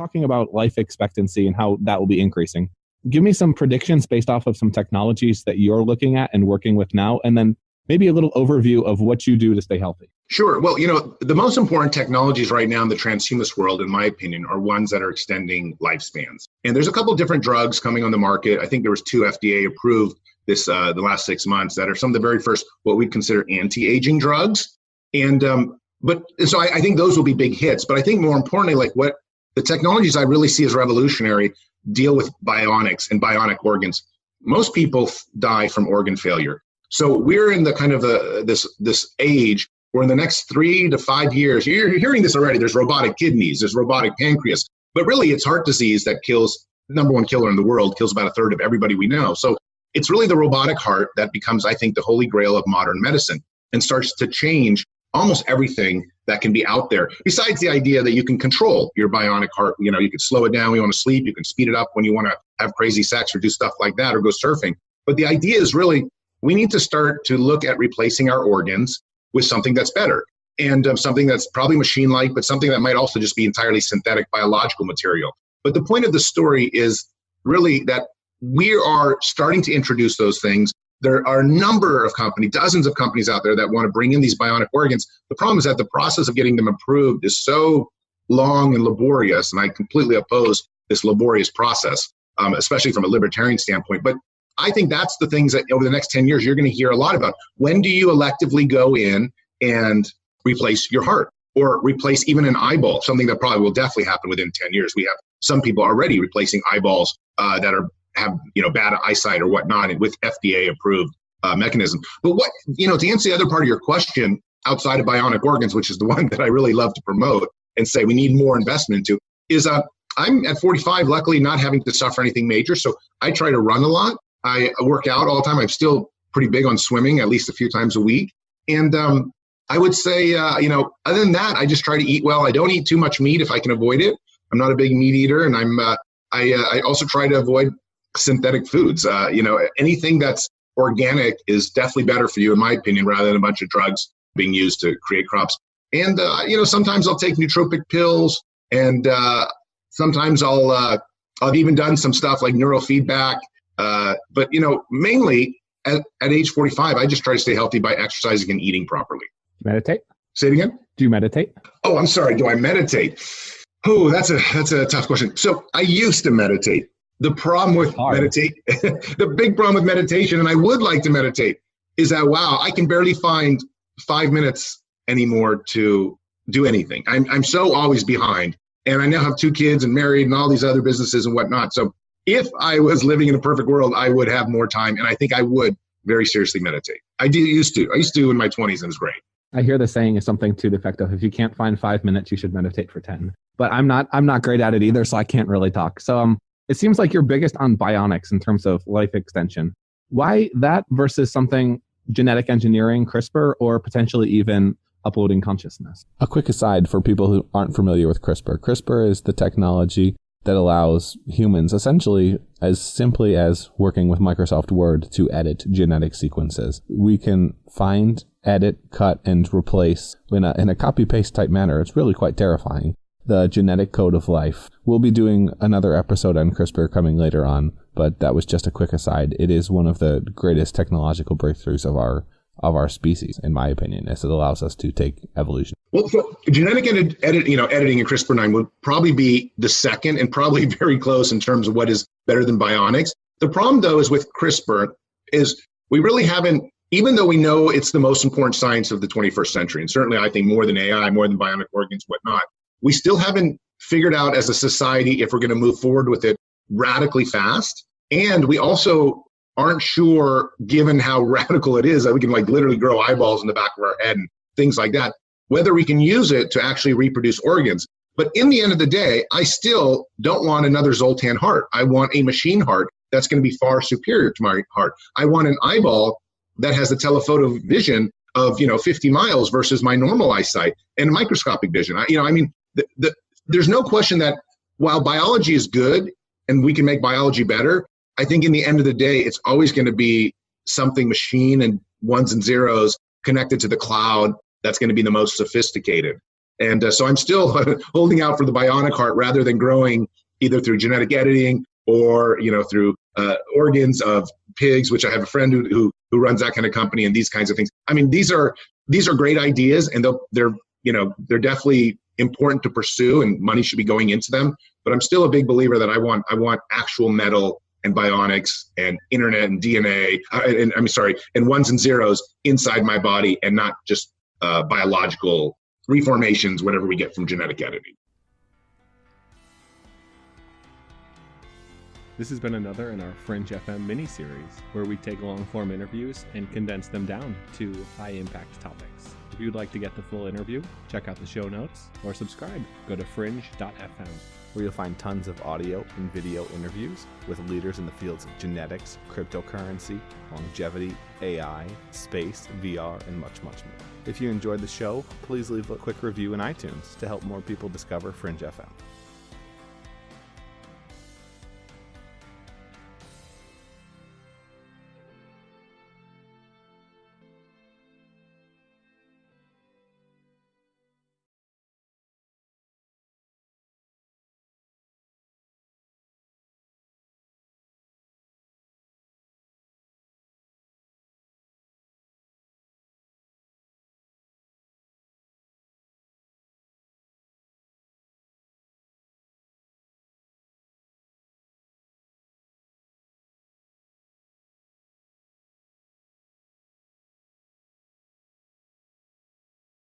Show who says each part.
Speaker 1: talking about life expectancy and how that will be increasing. Give me some predictions based off of some technologies that you're looking at and working with now, and then maybe a little overview of what you do to stay healthy.
Speaker 2: Sure. Well, you know, the most important technologies right now in the transhumanist world, in my opinion, are ones that are extending lifespans. And there's a couple different drugs coming on the market. I think there was two FDA approved this uh, the last six months that are some of the very first what we consider anti-aging drugs. And um, but so I, I think those will be big hits. But I think more importantly, like what the technologies I really see as revolutionary deal with bionics and bionic organs. Most people die from organ failure. So we're in the kind of a, this this age where in the next three to five years, you're hearing this already. There's robotic kidneys, there's robotic pancreas, but really it's heart disease that kills number one killer in the world, kills about a third of everybody we know. So it's really the robotic heart that becomes, I think, the holy grail of modern medicine and starts to change almost everything that can be out there. Besides the idea that you can control your bionic heart, you know, you can slow it down when you want to sleep, you can speed it up when you want to have crazy sex or do stuff like that or go surfing. But the idea is really we need to start to look at replacing our organs with something that's better and um, something that's probably machine like, but something that might also just be entirely synthetic biological material. But the point of the story is really that we are starting to introduce those things. There are a number of companies, dozens of companies out there that want to bring in these bionic organs. The problem is that the process of getting them approved is so long and laborious, and I completely oppose this laborious process, um, especially from a libertarian standpoint. But I think that's the things that over the next 10 years you're going to hear a lot about. When do you electively go in and replace your heart or replace even an eyeball, something that probably will definitely happen within 10 years. We have some people already replacing eyeballs uh, that are have you know bad eyesight or whatnot with FDA approved uh, mechanism. But what you know to answer the other part of your question, outside of bionic organs, which is the one that I really love to promote and say we need more investment into, is uh, I'm at 45, luckily not having to suffer anything major, so I try to run a lot. I work out all the time. I'm still pretty big on swimming, at least a few times a week. And um, I would say, uh, you know, other than that, I just try to eat well. I don't eat too much meat if I can avoid it. I'm not a big meat eater, and I'm uh, I uh, I also try to avoid synthetic foods. Uh, you know, anything that's organic is definitely better for you, in my opinion, rather than a bunch of drugs being used to create crops. And uh, you know, sometimes I'll take nootropic pills, and uh, sometimes I'll I've even done some stuff like neurofeedback uh, but you know, mainly at, at age 45, I just try to stay healthy by exercising and eating properly.
Speaker 1: Meditate.
Speaker 2: Say it again.
Speaker 1: Do you meditate?
Speaker 2: Oh, I'm sorry. Do I meditate? Oh, that's a that's a tough question. So I used to meditate. The problem with meditate, the big problem with meditation, and I would like to meditate, is that wow, I can barely find five minutes anymore to do anything. I'm I'm so always behind, and I now have two kids and married and all these other businesses and whatnot. So if I was living in a perfect world, I would have more time, and I think I would very seriously meditate. I did used to. I used to in my 20s, and it was great.
Speaker 1: I hear the saying is something to the effect of if you can't find five minutes, you should meditate for 10. But I'm not I'm not great at it either, so I can't really talk. So um it seems like you're biggest on bionics in terms of life extension. Why that versus something genetic engineering, CRISPR, or potentially even uploading consciousness?
Speaker 3: A quick aside for people who aren't familiar with CRISPR. CRISPR is the technology that allows humans essentially as simply as working with Microsoft Word to edit genetic sequences. We can find, edit, cut, and replace in a, in a copy paste type manner. It's really quite terrifying. The genetic code of life. We'll be doing another episode on CRISPR coming later on, but that was just a quick aside. It is one of the greatest technological breakthroughs of our of our species, in my opinion, as it allows us to take evolution.
Speaker 2: Well, so genetic edit, edit, you know, editing in CRISPR-9 would probably be the second and probably very close in terms of what is better than bionics. The problem, though, is with CRISPR is we really haven't, even though we know it's the most important science of the 21st century, and certainly I think more than AI, more than bionic organs, whatnot, we still haven't figured out as a society if we're going to move forward with it radically fast. And we also aren't sure, given how radical it is, that we can like literally grow eyeballs in the back of our head and things like that, whether we can use it to actually reproduce organs. But in the end of the day, I still don't want another Zoltan heart. I want a machine heart that's going to be far superior to my heart. I want an eyeball that has the telephoto vision of you know 50 miles versus my normal eyesight and microscopic vision. I, you know, I mean, the, the, there's no question that while biology is good and we can make biology better, I think in the end of the day, it's always going to be something machine and ones and zeros connected to the cloud that's going to be the most sophisticated. And uh, so I'm still holding out for the bionic heart rather than growing either through genetic editing or you know through uh, organs of pigs, which I have a friend who, who who runs that kind of company and these kinds of things. I mean, these are these are great ideas, and they're they're you know they're definitely important to pursue, and money should be going into them. But I'm still a big believer that I want I want actual metal and bionics and internet and DNA, uh, and I'm sorry, and ones and zeros inside my body, and not just uh, biological reformations, whatever we get from genetic editing.
Speaker 4: This has been another in our Fringe FM mini series, where we take long form interviews and condense them down to high impact topics. If you'd like to get the full interview, check out the show notes or subscribe. Go to fringe.fm
Speaker 3: where you'll find tons of audio and video interviews with leaders in the fields of genetics, cryptocurrency, longevity, AI, space, VR, and much, much more. If you enjoyed the show, please leave a quick review in iTunes to help more people discover Fringe FM.